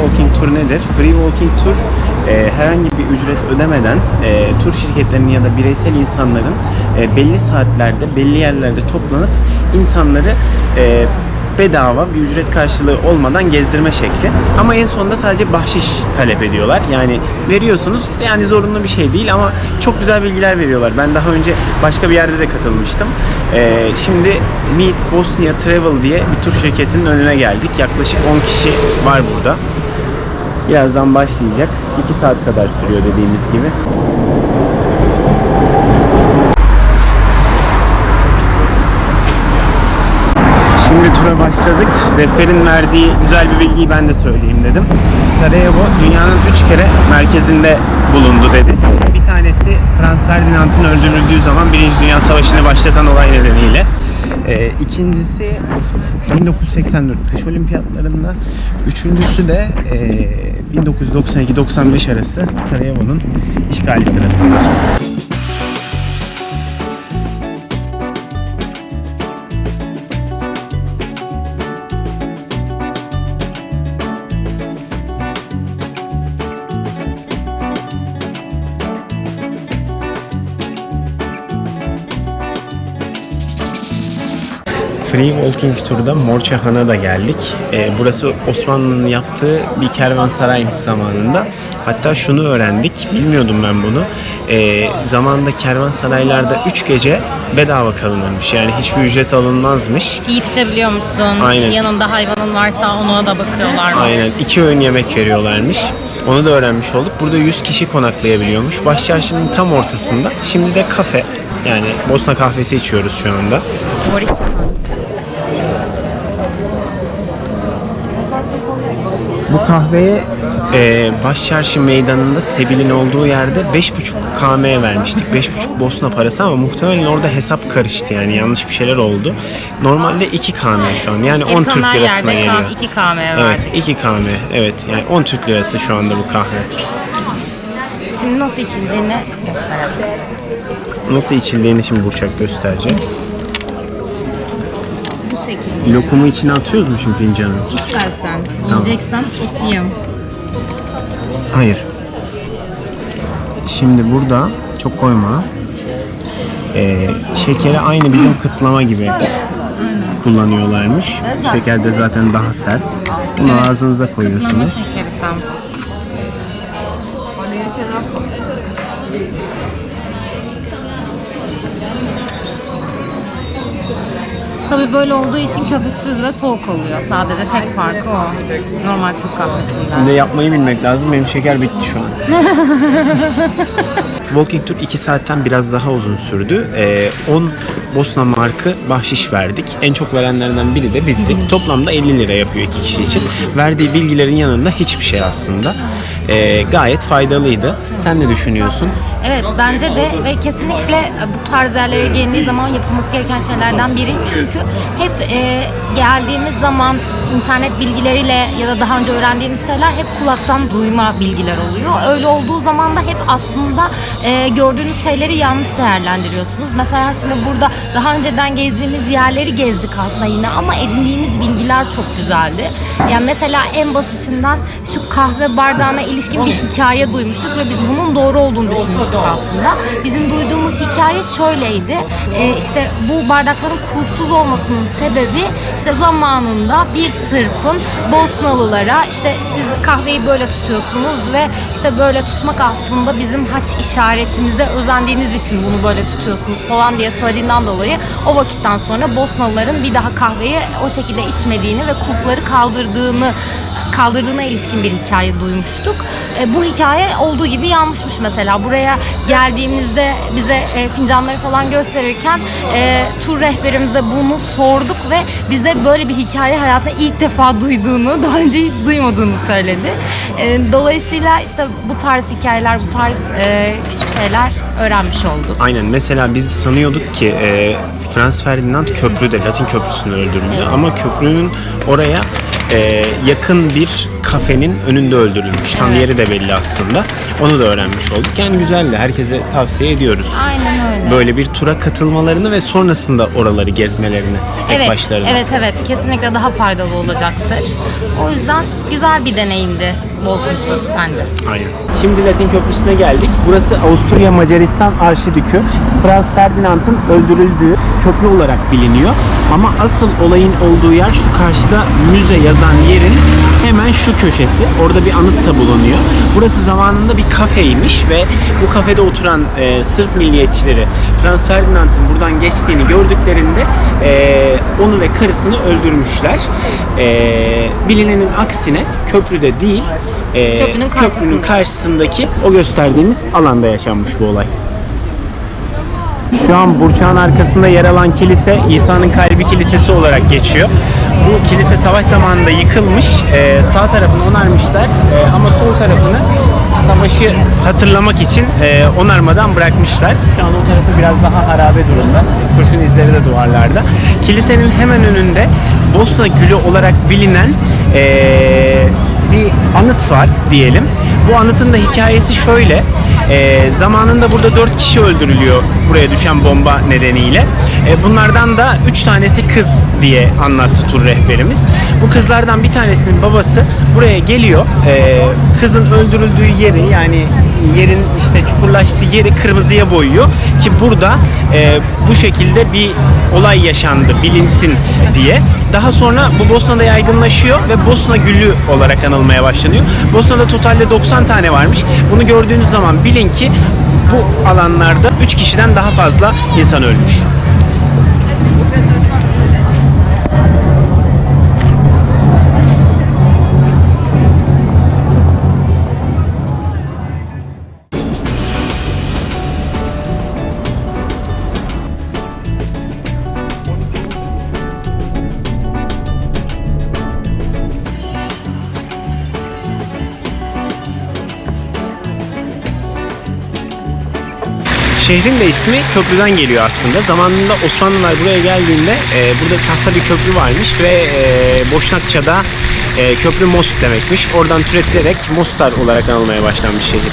Walking Tour nedir? Free Walking Tour e, herhangi bir ücret ödemeden e, tur şirketlerinin ya da bireysel insanların e, belli saatlerde, belli yerlerde toplanıp insanları e, bedava bir ücret karşılığı olmadan gezdirme şekli. Ama en sonunda sadece bahşiş talep ediyorlar. Yani veriyorsunuz yani zorunlu bir şey değil ama çok güzel bilgiler veriyorlar. Ben daha önce başka bir yerde de katılmıştım. Ee, şimdi Meet Bosnia Travel diye bir tur şirketinin önüne geldik. Yaklaşık 10 kişi var burada. Birazdan başlayacak. 2 saat kadar sürüyor dediğimiz gibi. Şimdi tura başladık. Rehberin verdiği güzel bir bilgiyi ben de söyleyeyim dedim. Sarajevo dünyanın 3 kere merkezinde bulundu dedi. Bir tanesi Franz Ferdinand'ın öldürüldüğü zaman Birinci Dünya Savaşı'nı başlatan olay nedeniyle. Ee, ikincisi 1984 kış olimpiyatlarında. Üçüncüsü de e, 1992-95 arası Sarajevo'nun işgali sırasında. Free Walking Tour'da Morçahan'a da geldik. Ee, burası Osmanlı'nın yaptığı bir kervansaraymış zamanında. Hatta şunu öğrendik, bilmiyordum ben bunu. Ee, zamanında kervansaraylarda 3 gece bedava kalınırmış. Yani hiçbir ücret alınmazmış. Yiyip içebiliyor musun? Aynen. Yanında hayvanın varsa ona da bakıyorlarmış. Aynen. iki öğün yemek veriyorlarmış. Onu da öğrenmiş olduk. Burada 100 kişi konaklayabiliyormuş. Başçarşının tam ortasında. Şimdi de kafe. Yani Bosna kahvesi içiyoruz şu anda. Bu kahveye e, Başçarşı meydanında Sebil'in olduğu yerde 5,5 KM vermiştik. 5,5 Bosna parası ama muhtemelen orada hesap karıştı yani yanlış bir şeyler oldu. Normalde 2 KM şu an yani 10 Türk lirasına geliyor. kan 2 KM Evet verdik. 2 KM evet yani 10 Türk lirası şu anda bu kahve. Şimdi nasıl içildiğini gösterelim. Nasıl içildiğini şimdi Burçak gösterecek. Bu şekilde. Lokumu içine atıyoruz mu şimdi fincanı? İstersen. Yiyeceksen etiyim. Hayır. Şimdi burada çok koyma. Ee, şekeri aynı bizim kıtlama gibi kullanıyorlarmış. Şeker de zaten daha sert. Bunu ağzınıza Kıtlama koyuyorsunuz. Tabii böyle olduğu için köpüksüz ve soğuk oluyor. Sadece tek farkı o. Normal Türk kahvesinden. Şimdi yapmayı bilmek lazım. Benim şeker bitti şu an. Walking Tour 2 saatten biraz daha uzun sürdü. Ee, 10 Bosna markı bahşiş verdik. En çok verenlerden biri de bizdik. Toplamda 50 lira yapıyor iki kişi için. Verdiği bilgilerin yanında hiçbir şey aslında. Ee, gayet faydalıydı. Sen ne düşünüyorsun? Evet bence de ve kesinlikle e, bu tarz yerlere gelindiği zaman yapılması gereken şeylerden biri. Çünkü hep e, geldiğimiz zaman internet bilgileriyle ya da daha önce öğrendiğimiz şeyler hep kulaktan duyma bilgiler oluyor. Öyle olduğu zaman da hep aslında e, gördüğünüz şeyleri yanlış değerlendiriyorsunuz. Mesela şimdi burada daha önceden gezdiğimiz yerleri gezdik aslında yine ama edindiğimiz bilgiler çok güzeldi. Yani mesela en basitinden şu kahve bardağına ilişkin bir hikaye duymuştuk ve biz bunun doğru olduğunu düşünmüştük aslında. Bizim duyduğumuz hikaye şöyleydi. Ee, işte bu bardakların kulpsuz olmasının sebebi işte zamanında bir sırkın Bosnalılara işte siz kahveyi böyle tutuyorsunuz ve işte böyle tutmak aslında bizim haç işaretimize özendiğiniz için bunu böyle tutuyorsunuz falan diye söylediğinden dolayı o vakitten sonra Bosnalıların bir daha kahveyi o şekilde içmediğini ve kulpları kaldırdığını kaldırdığına ilişkin bir hikaye duymuştuk. E, bu hikaye olduğu gibi yanlışmış mesela. Buraya geldiğimizde bize e, fincanları falan gösterirken e, tur rehberimize bunu sorduk ve bize böyle bir hikaye hayatında ilk defa duyduğunu, daha önce hiç duymadığını söyledi. E, dolayısıyla işte bu tarz hikayeler, bu tarz e, küçük şeyler öğrenmiş olduk. Aynen. Mesela biz sanıyorduk ki e, Franz Ferdinand köprüde, Latin köprüsünde öldürüldü. Ama köprünün oraya e, yakın bir kafenin önünde öldürülmüş. Tam Evet. yeri de belli aslında. Onu da öğrenmiş olduk. Yani güzeldi. Herkese tavsiye ediyoruz. Aynen öyle. Böyle bir tura katılmalarını ve sonrasında oraları gezmelerini tek evet, başlarına. evet evet kesinlikle daha faydalı olacaktır. O yüzden güzel bir deneyimdi tur bence. Aynen. Şimdi Latin Köprüsü'ne geldik. Burası Avusturya Macaristan Arşidükü. Frans Ferdinand'ın öldürüldüğü köprü olarak biliniyor. Ama asıl olayın olduğu yer şu karşıda müze yazan yerin hemen şu köşesi. Orada bir anıt da bulunuyor. Burası zamanında bir kafeymiş ve bu kafede oturan e, Sırp milliyetçileri Frans Ferdinand'ın buradan geçtiğini gördüklerinde e, onu ve karısını öldürmüşler. E, bilinenin aksine köprüde değil e, Köprünün karşısında. köprünün karşısındaki o gösterdiğimiz alanda yaşanmış bu olay. Şu an Burçak'ın arkasında yer alan kilise İsa'nın Kalbi Kilisesi olarak geçiyor. Bu kilise savaş zamanında yıkılmış. Ee, sağ tarafını onarmışlar Ee, ama sol tarafını savaşı hatırlamak için e, onarmadan bırakmışlar. Şu an o tarafı biraz daha harabe durumda. Kurşun izleri de duvarlarda. Kilisenin hemen önünde Bosna Gülü olarak bilinen e, bir anıt var diyelim. Bu anıtın da hikayesi şöyle. Ee, zamanında burada 4 kişi öldürülüyor buraya düşen bomba nedeniyle. Ee, bunlardan da 3 tanesi kız diye anlattı tur rehberimiz. Bu kızlardan bir tanesinin babası buraya geliyor. Ee, kızın öldürüldüğü yeri yani yerin işte çukurlaştığı yeri kırmızıya boyuyor ki burada e, bu şekilde bir olay yaşandı bilinsin diye. Daha sonra bu Bosna'da yaygınlaşıyor ve Bosna Gülü olarak anılmaya başlanıyor. Bosna'da totalde 90 tane varmış. Bunu gördüğünüz zaman bilin ki bu alanlarda 3 kişiden daha fazla insan ölmüş. Şehrin de ismi köprüden geliyor aslında. Zamanında Osmanlılar buraya geldiğinde e, burada tahta bir köprü varmış ve e, Boşnakça'da e, köprü Most demekmiş. Oradan türetilerek Mostar olarak anılmaya başlanmış şehir.